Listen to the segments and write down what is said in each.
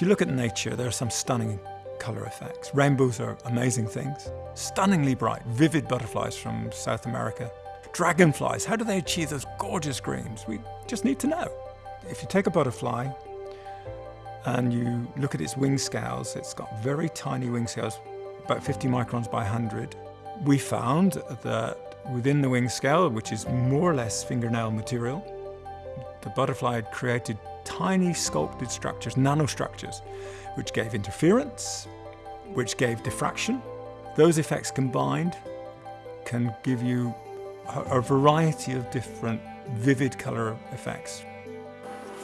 If you look at nature, there are some stunning colour effects. Rainbows are amazing things. Stunningly bright, vivid butterflies from South America. Dragonflies, how do they achieve those gorgeous greens? We just need to know. If you take a butterfly and you look at its wing scales, it's got very tiny wing scales, about 50 microns by 100. We found that within the wing scale, which is more or less fingernail material, the butterfly had created tiny sculpted structures, nanostructures, which gave interference, which gave diffraction. Those effects combined can give you a, variety of different vivid colour effects.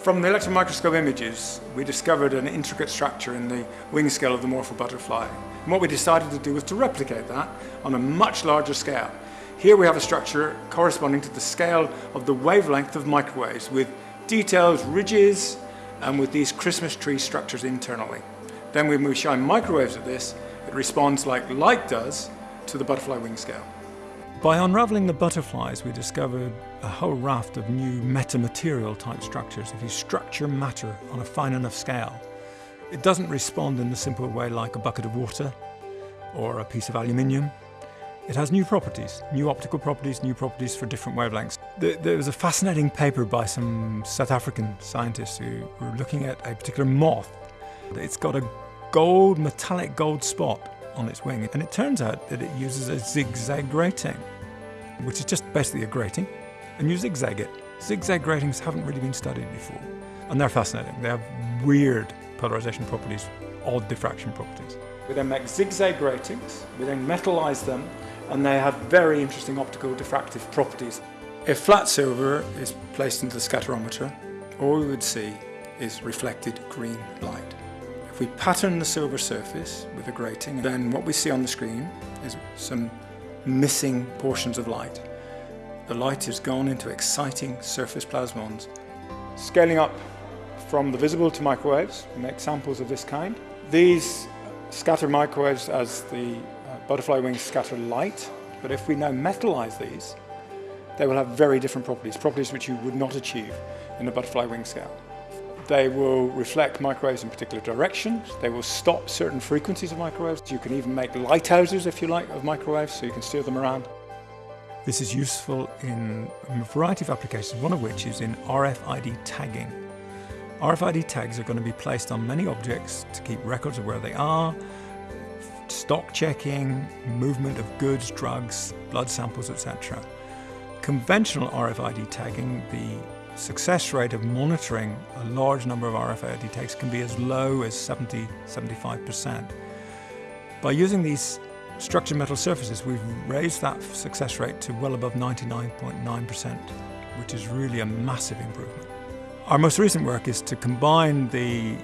From the electron microscope images, we discovered an intricate structure in the wing scale of the morpho butterfly. And what we decided to do was to replicate that on a much larger scale. Here we have a structure corresponding to the scale of the wavelength of microwaves with detailed ridges and with these Christmas tree structures internally. Then when we shine microwaves at this, it responds like light does to the butterfly wing scale. By unraveling the butterflies, we discovered a whole raft of new metamaterial type structures. If you structure matter on a fine enough scale, it doesn't respond in the simple way like a bucket of water or a piece of aluminium. It has new properties, new optical properties, new properties for different wavelengths. There was a fascinating paper by some South African scientists who were looking at a particular moth. It's got a gold, metallic gold spot on its wing. And it turns out that it uses a zigzag grating, which is just basically a grating, and you zigzag it. Zigzag gratings haven't really been studied before, and they're fascinating. They have weird polarization properties, odd diffraction properties. We then make zigzag gratings, we then metallize them, and they have very interesting optical diffractive properties. If flat silver is placed into the scatterometer, all we would see is reflected green light. If we pattern the silver surface with a grating, then what we see on the screen is some missing portions of light. The light has gone into exciting surface plasmons. Scaling up from the visible to microwaves, we make samples of this kind. These scatter microwaves as the butterfly wings scatter light, but if we now metallize these, they will have very different properties, properties which you would not achieve in a butterfly wing scale. They will reflect microwaves in particular directions. They will stop certain frequencies of microwaves. You can even make lighthouses, if you like, of microwaves, so you can steer them around. This is useful in a variety of applications, one of which is in RFID tagging. RFID tags are going to be placed on many objects to keep records of where they are, stock checking, movement of goods, drugs, blood samples, etc. Conventional RFID tagging, the success rate of monitoring a large number of RFID tags can be as low as 70, 75%. By using these structured metal surfaces, we've raised that success rate to well above 99.9%, which is really a massive improvement. Our most recent work is to combine the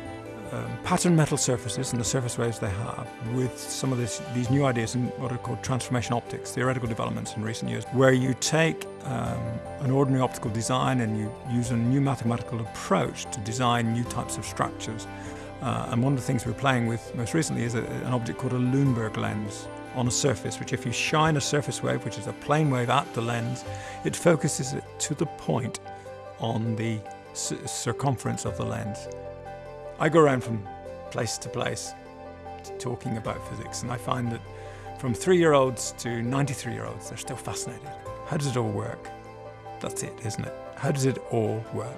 um, pattern metal surfaces and the surface waves they have with some of this, these new ideas in what are called transformation optics, theoretical developments in recent years, where you take um, an ordinary optical design and you use a new mathematical approach to design new types of structures. Uh, and one of the things we're playing with most recently is a, an object called a Luneburg lens on a surface, which if you shine a surface wave, which is a plane wave at the lens, it focuses it to the point on the circumference of the lens. I go around from place to place talking about physics, and I find that from three-year-olds to 93-year-olds, they're still fascinated. How does it all work? That's it, isn't it? How does it all work?